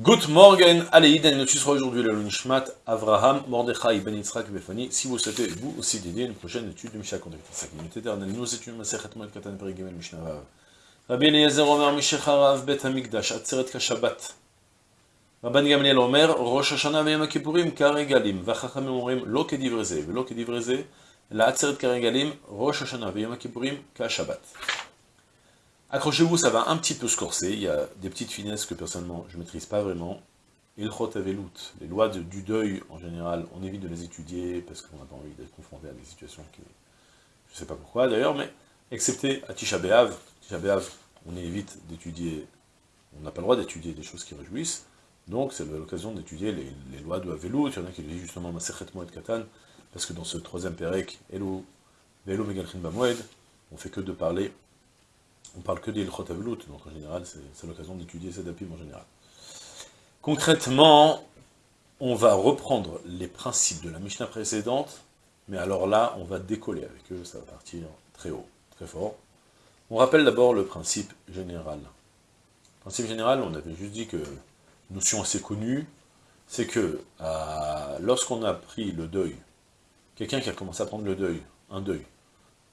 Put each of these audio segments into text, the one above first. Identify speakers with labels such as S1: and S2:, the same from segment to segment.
S1: Good morning, allez, nous sera aujourd'hui le Nishmat, Avraham, Mordechai, Ben Yitzhak, Befani. Si vous souhaitez, vous aussi, dédier une prochaine étude du Mishnah Contact. C'est éternel. Nous étudions Masechet Moed Katan Perigimel Mishnah Vav. Rabbi Eliezer Omer, Mishecharav, Bet Hamikdash, Atzeret Kashabat. Rabban Gamliel Omer, Rosh Hashanah Veyam Kippurim, Karegalim. Vachachamim Orim, Lo Kedivreze, Velo Kedivreze, La Atzeret Karegalim, Rosh Hashanah Veyam Kippurim, Kashabat. Accrochez-vous, ça va un petit peu se corser, il y a des petites finesses que personnellement je ne maîtrise pas vraiment. Ilchot Avelut, les lois du deuil en général, on évite de les étudier parce qu'on n'a pas envie d'être confronté à des situations qui... Je ne sais pas pourquoi d'ailleurs, mais excepté à Tisha B'Av, Tisha on évite d'étudier, on n'a pas le droit d'étudier des choses qui réjouissent, donc c'est l'occasion d'étudier les, lois de Avelut, il y en a qui disent justement Maserhet Moed Katan, parce que dans ce troisième Perek, Elo, Velo Megalchin Bamoed, on fait que de parler on parle que des Avelut, donc en général, c'est l'occasion d'étudier ces dapim en général. Concrètement, on va reprendre les principes de la Mishnah précédente, mais alors là, on va décoller avec eux, ça va partir très haut, très fort. On rappelle d'abord le principe général. Principe général, on avait juste dit que, notion assez connue, c'est que lorsqu'on a pris le deuil, quelqu'un qui a commencé à prendre le deuil, un deuil,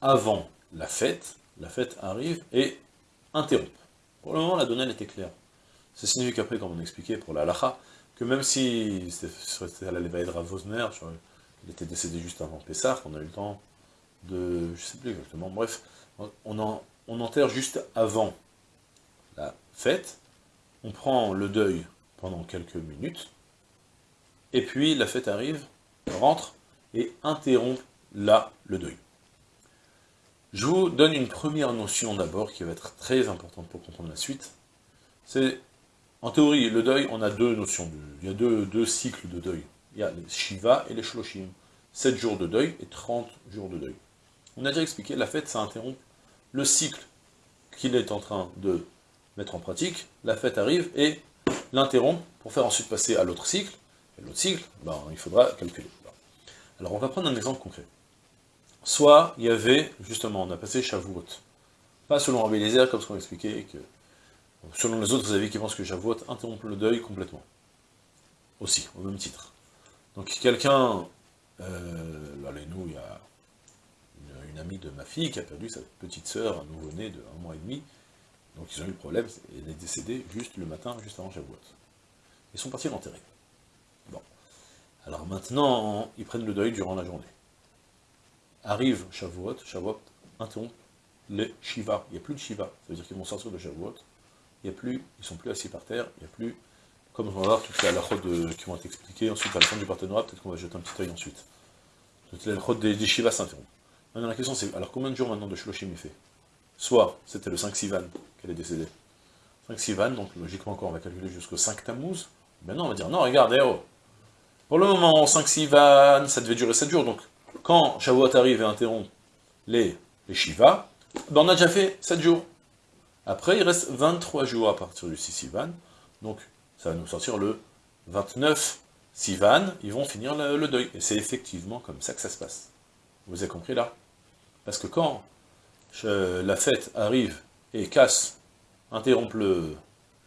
S1: avant la fête, la fête arrive et interrompt. Pour le moment, la donnée était claire. Ça signifie qu'après, comme on expliquait pour la lacha, que même si c'était à la de Ravosner, il était décédé juste avant Pessah, on a eu le temps de... je sais plus exactement, bref, on, on enterre juste avant la fête, on prend le deuil pendant quelques minutes, et puis la fête arrive, rentre, et interrompt là le deuil. Je vous donne une première notion d'abord qui va être très importante pour comprendre la suite. C'est, en théorie, le deuil, on a deux notions. De, il y a deux, cycles de deuil. Il y a les Shiva et les Shloshim. 7 jours de deuil et 30 jours de deuil. On a déjà expliqué, la fête, ça interrompt le cycle qu'il est en train de mettre en pratique. La fête arrive et l'interrompt pour faire ensuite passer à l'autre cycle. Et l'autre cycle, ben, il faudra calculer. Alors on va prendre un exemple concret. Soit il y avait, justement, on a passé Shavuot. Pas selon Rabbi Eliezer, comme ce qu'on expliquait, que selon les autres, avez qui pensent que Shavuot interrompt le deuil complètement. Aussi, au même titre. Donc quelqu'un, euh, là, nous, il y a une, amie de ma fille qui a perdu sa petite sœur, un nouveau-né de un mois et demi, donc ils ont eu le problème, elle est décédée juste le matin, juste avant Shavuot. Ils sont partis l'enterrer. Bon. Alors maintenant, ils prennent le deuil durant la journée. Arrive Shavuot, Shavuot interrompt le Shiva. Il n'y a plus de Shiva. Ça veut dire qu'ils vont sortir de Shavuot. Il n'y a plus, ils sont plus assis par terre. Il n'y a plus, comme on va voir, toutes les halachot qui vont être expliquées. Ensuite, à la fin du partenariat, peut-être qu'on va jeter un petit œil ensuite. Toutes les halachot des, Shiva s'interrompent. Maintenant, la question c'est, alors combien de jours maintenant de Shloshim il fait? Soit, c'était le 5 Sivan qu'elle est décédée. 5 Sivan, donc logiquement encore, on va calculer jusqu'au 5 Tammuz. Maintenant, on va dire, non, regarde, oh. Pour le moment, 5 Sivan, ça devait durer 7 jours, donc quand Shavuot arrive et interrompt les, les Shiva, ben on a déjà fait 7 jours. Après, il reste 23 jours à partir du 6 Sivan, donc ça va nous sortir le 29 Sivan, ils vont finir le, deuil. Et c'est effectivement comme ça que ça se passe. Vous avez compris là? Parce que quand la fête arrive et casse, interrompt le,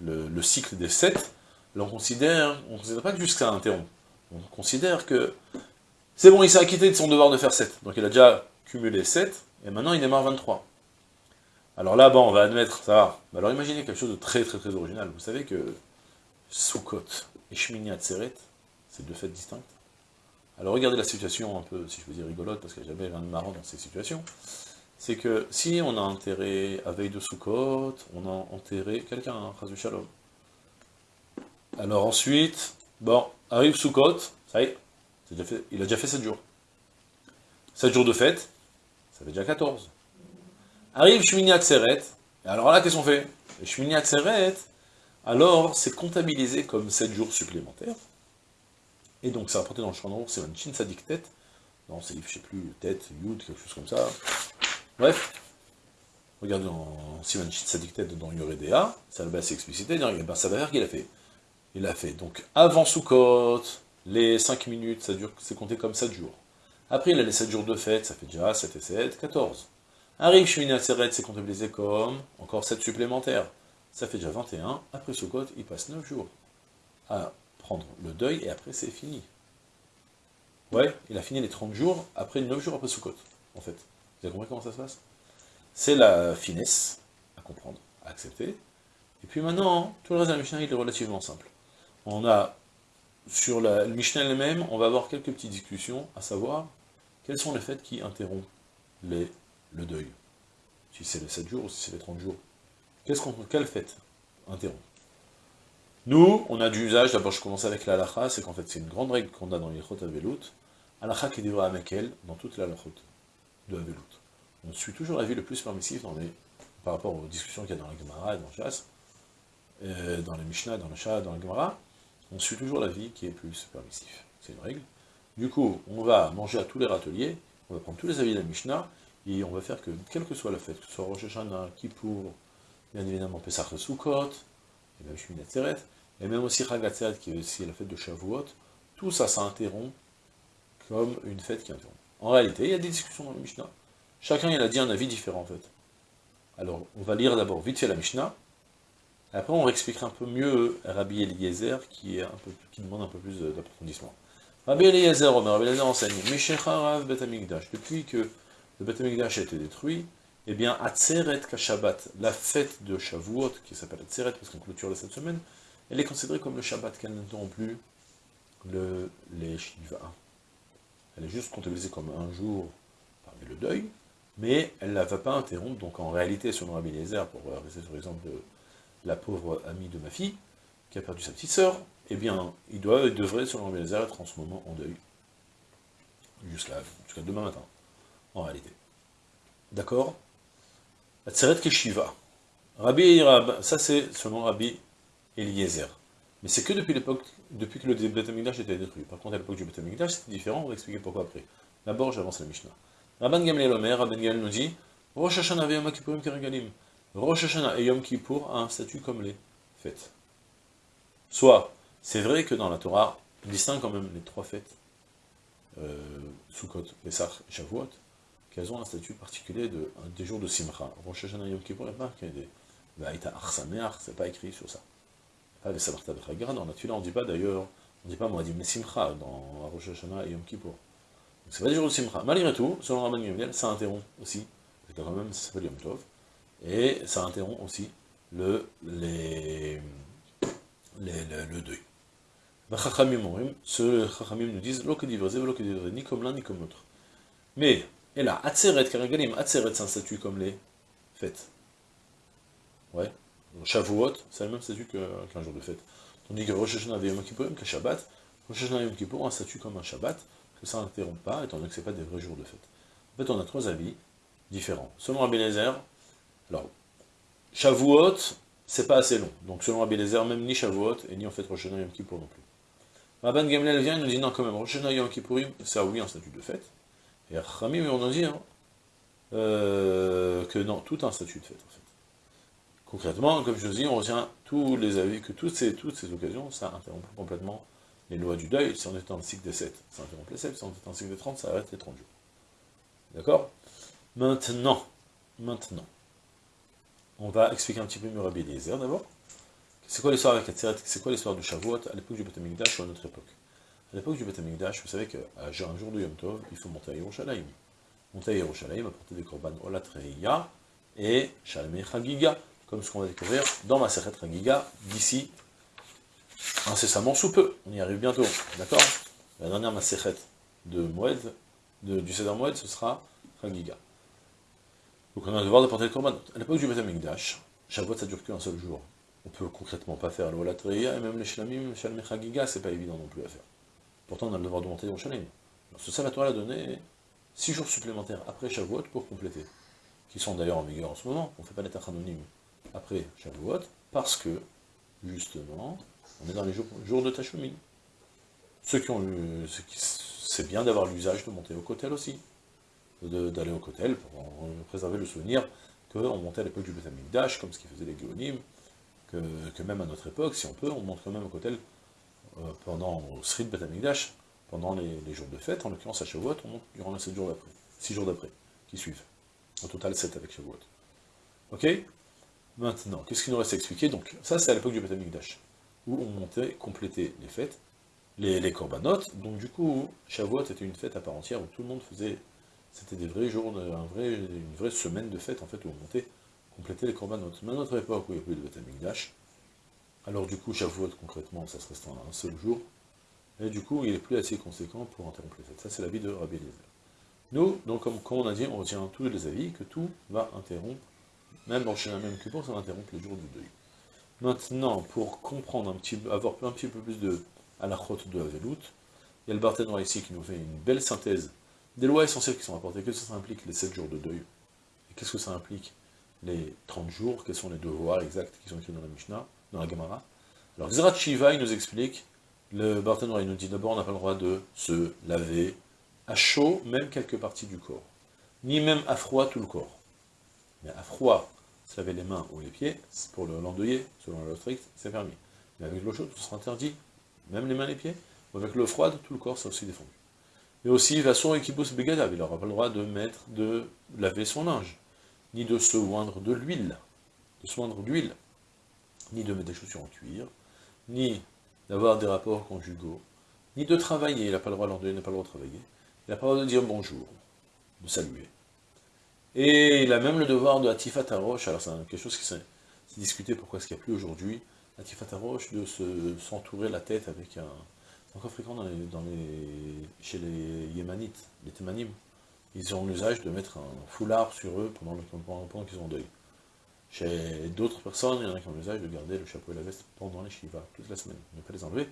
S1: le, cycle des 7, on considère, on ne considère pas que juste ça interrompt. On considère que c'est bon, il s'est acquitté de son devoir de faire 7. Donc il a déjà cumulé 7, et maintenant il démarre 23. Alors là, bon, on va admettre, ça alors imaginez quelque chose de très très très original. Vous savez que Sukkot et Shmini Atzeret, c'est deux fêtes distinctes. Alors regardez la situation un peu, si je veux dire rigolote, parce qu'il n'y a jamais rien de marrant dans ces situations. C'est que si on a enterré à veille de Sukkot, on a enterré quelqu'un, hein, Shalom. Alors ensuite, bon, arrive Sukkot, ça y est, il a déjà fait 7 jours. 7 jours de fête, ça fait déjà 14. Arrive Shmini Atzeret, et alors là, qu'est-ce qu'on fait? Shmini Atzeret, alors c'est comptabilisé comme 7 jours supplémentaires. Et donc c'est rapporté dans le champ c'est un Chin Sadik tête. Non, c'est, je sais plus, tête, Yud, quelque chose comme ça. Bref, regardez dans Sivan Chin Sadik tête dans Yoredea, ça va assez explicité, ben, ça va faire qu'il a fait. Il a fait donc avant Sukkot, les 5 minutes, ça dure, c'est compté comme 7 jours. Après, il a les 7 jours de fête, ça fait déjà 7 et 7, 14. Arrive Atzeret, c'est comptabilisé comme encore 7 supplémentaires. Ça fait déjà 21. Après Sukkot, il passe 9 jours. à prendre le deuil, et après c'est fini. Ouais, il a fini les 30 jours, après 9 jours après Sukkot, en fait. Vous avez compris comment ça se passe? C'est la finesse à comprendre, à accepter. Et puis maintenant, tout le reste de la Mishnah, il est relativement simple. On a, sur la, le Mishnah elle-même, on va avoir quelques petites discussions, à savoir, quelles sont les fêtes qui interrompent le deuil? Si c'est les 7 jours ou si c'est les 30 jours. Qu'est-ce qu'on, quelle fête interrompt Nous, on a du usage, d'abord je commence avec la c'est qu'en fait c'est une grande règle qu'on a dans les Chot Avelut, halacha qui devra avec elle dans toute la de Avelut. On suit toujours la vie le plus permissif dans les, par rapport aux discussions qu'il y a dans la Gemara dans le Chas, euh, dans les Mishnah, dans le Shah, dans la Gemara, on suit toujours la vie qui est plus permissif. C'est une règle. Du coup, on va manger à tous les râteliers, on va prendre tous les avis de la Mishnah, et on va faire que, quelle que soit la fête, que ce soit Rosh Hashanah, Kippour, bien évidemment Pesach Sukkot, et même Shmini Atzeret, et même aussi Chag qui est aussi la fête de Shavuot, tout ça, ça interrompt comme une fête qui interrompt. En réalité, il y a des discussions dans la Mishnah. Chacun, il a dit un avis différent, en fait. Alors, on va lire d'abord vite fait la Mishnah, après, on expliquera un peu mieux Rabbi Eliezer, qui, demande un peu plus d'approfondissement. Rabbi Eliezer, Rabbi Eliezer enseigne, Rav Bet depuis que le Bet a été détruit, eh bien, Atzeret la fête de Shavuot, qui s'appelle Atzeret, parce qu'on clôture cette semaine, elle est considérée comme le Shabbat, qu'elle n'interrompt plus le, les Shiva. Elle est juste comptabilisée comme un jour parmi le deuil, mais elle ne la va pas interrompre, donc en réalité, selon Rabbi Eliezer, pour rester sur l'exemple de la pauvre amie de ma fille, qui a perdu sa petite sœur, eh bien, il, doit, il devrait, selon Eliezer, être en ce moment en deuil. Jusqu'à demain matin, en réalité. D'accord? Atzeret Keshiva. Rabbi Rab, ça c'est selon Rabbi Eliezer. Mais c'est que depuis l'époque, depuis que le Beth était détruit. Par contre, à l'époque du Beth c'était différent, on va expliquer pourquoi après. D'abord, j'avance la Mishnah. Rabban Gamliel Omer, Rabban Gamliel nous dit, Rosh Hashanah. Rosh Hashanah et Yom Kippour a un statut comme les fêtes. Soit, c'est vrai que dans la Torah, on distingue quand même les trois fêtes, euh, Sukkot, Pesach et Shavuot, qu'elles ont un statut particulier de, des jours de Simcha. Rosh Hashanah et Yom Kippour, il n'y a pas qu'il y a des Vaïta Arsameach, c'est pas écrit sur ça. Pas les Sabarta Bechagra, dans la Tula, on ne dit pas d'ailleurs, on ne dit pas Moadim Simcha dans Rosh Hashanah et Yom Kippour. Donc c'est pas des jours de Simcha. Malgré tout, selon Rabban Gamliel, ça interrompt aussi, parce quand même, ça s'appelle Yom Tov et ça interrompt aussi le, les, le deuil. Ce Chachamim nous disent, ni comme l'un ni comme l'autre. Mais, et là, Atzeret, Karagalim, Atzeret, c'est un statut comme les fêtes. Ouais. Shavuot, c'est le même statut qu'un jour de fête. Tandis que Rosh Hashanah Yom Kippourim, que Shabbat, Rosh Hashanah Yom Kippour un statut comme un Shabbat, que ça n'interrompt pas, étant donné que ce n'est pas des vrais jours de fête. En fait, on a trois avis différents. Selon Rabbi Lezer, alors, Shavuot, c'est pas assez long. Donc selon Rabbi même ni Shavuot, et ni en fait Rosh Hashanah Yom Kippour non plus. Rabban Gamliel vient et nous dit non quand même, Rosh Hashanah Yom Kippourim, ça oui, un statut de fête. Et Rami, on nous dit hein, euh, que non, tout un statut de fête en fait. Concrètement, comme je vous dis, on retient tous les avis, que toutes ces, toutes ces occasions, ça interrompt complètement les lois du deuil. Si on est dans le cycle des 7, ça interrompt les 7. Si on est dans le cycle des 30, ça arrête les 30 jours. D'accord? Maintenant, maintenant, on va expliquer un petit peu Rabbi Eliezer d'abord. C'est quoi l'histoire avec Atzeret C'est quoi l'histoire du Shavuot à l'époque du Beth ou à notre époque? À l'époque du Beth vous savez qu'un jour de Yom Tov, il faut monter à Yerushalayim. Monter à Yerushalayim, apporter des korban Olatreya et Shalmei Chagiga, comme ce qu'on va découvrir dans ma Sechet Chagiga d'ici incessamment sous peu. On y arrive bientôt, d'accord? La dernière Masechet de Moed, du Seder Moed, ce sera Chagiga. Donc on a le devoir d'apporter le korban. À l'époque du Beth Amikdash, Shavuot ça dure qu'un seul jour. On peut concrètement pas faire le Wolatriya, et même les Shlamim, Shalmei Chagiga, c'est pas évident non plus à faire. Pourtant on a le devoir de monter au Shalim. Ce Salvatore a donné 6 jours supplémentaires après Shavuot pour compléter, qui sont d'ailleurs en vigueur en ce moment, on ne fait pas l'état anonyme après Shavuot, parce que, justement, on est dans les jours, de Tachumim. Ceux qui ont eu, c'est bien d'avoir l'usage de monter au Kotel aussi d'aller au Kotel pour préserver le souvenir qu'on montait à l'époque du Beth comme ce qu'ils faisaient les Géonim, que, même à notre époque, si on peut, on monte quand même au Kotel euh, pendant au Sri Beth pendant les, jours de fête, en l'occurrence à Shavuot, on monte durant les 7 jours d'après, 6 jours d'après, qui suivent. Au total 7 avec Ok? Maintenant, qu'est-ce qu'il nous reste à expliquer? Donc, ça c'est à l'époque du Beth où on montait compléter les fêtes, les, les corbanotes. Donc du coup, Shavuot était une fête à part entière où tout le monde faisait, c'était des vrais jours, une vraie semaine de fête en fait où on montait compléter les corbanotes. Mais à notre époque où il n'y a plus de Beth alors du coup Shavuot concrètement ça se restreint à un seul jour, et du coup il est plus assez conséquent pour interrompre les fêtes. Ça c'est l'avis de Rabbi Eliezer. Nous, donc comme, on a dit, on retient tous les avis que tout va interrompre, même dans la même Kippour, ça va interrompre le jour du deuil. Maintenant, pour comprendre un petit avoir un petit peu plus de à la route de Avelout, il y a le Barthénois ici qui nous fait une belle synthèse des lois essentielles qui sont rapportées. Qu'est-ce que ça implique les 7 jours de deuil? Et qu'est-ce que ça implique les 30 jours? Quels sont les devoirs exacts qui sont écrits dans la Mishnah, dans la Gemara? Alors, Zerat Shiva, il nous explique, le Barthénois, il nous dit d'abord, on n'a pas le droit de se laver à chaud, même quelques parties du corps, ni même à froid tout le corps. Mais à froid, se laver les mains ou les pieds, pour le l'endeuillé, selon la loi stricte, c'est permis. Mais avec l'eau chaude, ce sera interdit, même les mains et les pieds. Avec l'eau froide, tout le corps, c'est aussi défendu. Et aussi, Vasson et Kibus Begadav, il n'aura pas le droit de mettre, de laver son linge, ni de se oindre de l'huile, de se d'huile, ni de mettre des chaussures en cuir, ni d'avoir des rapports conjugaux, ni de travailler, il n'a pas le droit, l'endeuillé n'a pas le droit de travailler, il n'a pas le droit de dire bonjour, de saluer. Et il a même le devoir de Atifat Arosh, alors c'est quelque chose qui s'est discuté, pourquoi est-ce qu'il n'y a plus aujourd'hui, Atifat Arosh, de s'entourer la tête avec un... Encore fréquent dans les, chez les Yémanites, les Témanim. Ils ont l'usage de mettre un foulard sur eux pendant, pendant, qu'ils ont en deuil. Chez d'autres personnes, il y en a qui ont l'usage de garder le chapeau et la veste pendant les Shiva, toute la semaine, ne pas les enlever.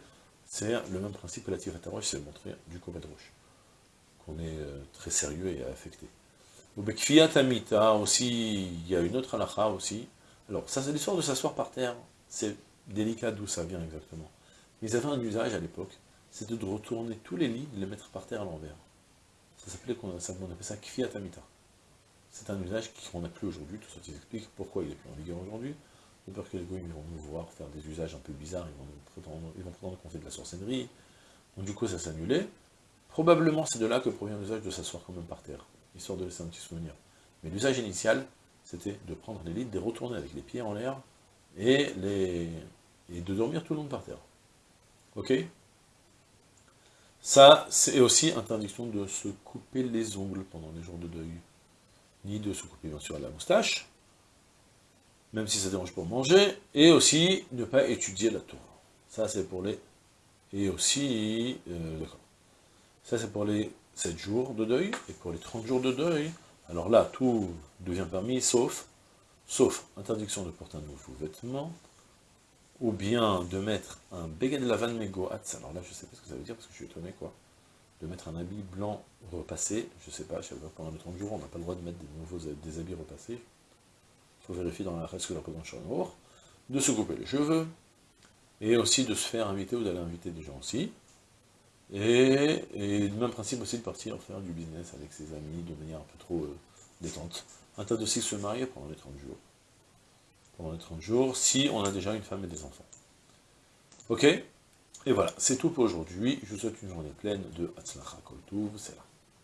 S1: C'est le même principe que l'Atifat Arosh, c'est montrer du Kovet Roche on est euh, très sérieux et affecté. Au Bekfiat Amita aussi, il y a une autre halakha aussi. Alors, ça c'est l'histoire de s'asseoir par terre, c'est délicat d'où ça vient exactement. Ils avaient un usage à l'époque, c'était de retourner tous les lits, de les mettre par terre à l'envers. Ça s'appelait, on appelait ça Kfiat Amita. C'est un usage qu'on n'a plus aujourd'hui, tout ça explique pourquoi il n'est plus en vigueur aujourd'hui. De peur que les goïs vont nous voir faire des usages un peu bizarres, ils vont prétendre, ils vont qu'on fait de la sorcellerie. Donc du coup ça s'annulait. Probablement c'est de là que provient l'usage de s'asseoir quand même par terre, histoire de laisser un petit souvenir. Mais l'usage initial, c'était de prendre les lits, de les retourner avec les pieds en l'air, et, et de dormir tout le monde par terre. Ok? Ça, c'est aussi interdiction de se couper les ongles pendant les jours de deuil, ni de se couper bien sûr la moustache, même si ça dérange pour manger, et aussi ne pas étudier la tour. Ça, c'est pour les... Et aussi... Euh. Ça, c'est pour les 7 jours de deuil, et pour les 30 jours de deuil, alors là, tout devient permis, sauf, sauf interdiction de porter un nouveau vêtement, ou bien de mettre un beged lavan megoat, alors là, je sais pas ce que ça veut dire, parce que je suis étonné, quoi, de mettre un habit blanc repassé, je sais pas, je sais pas, pendant les 30 jours, on n'a pas le droit de mettre des nouveaux habits repassés, il faut vérifier dans la reste que la présence de se couper les cheveux, et aussi de se faire inviter ou d'aller inviter des gens aussi, et, le même principe aussi de partir faire du business avec ses amis de manière un peu trop euh, détente. Un tas de aussi se marier pendant les 30 jours. Pendant les 30 jours, si on a déjà une femme et des enfants. Ok? Et voilà, c'est tout pour aujourd'hui. Je vous souhaite une journée pleine de Hatzlacha Koltuv, c'est là.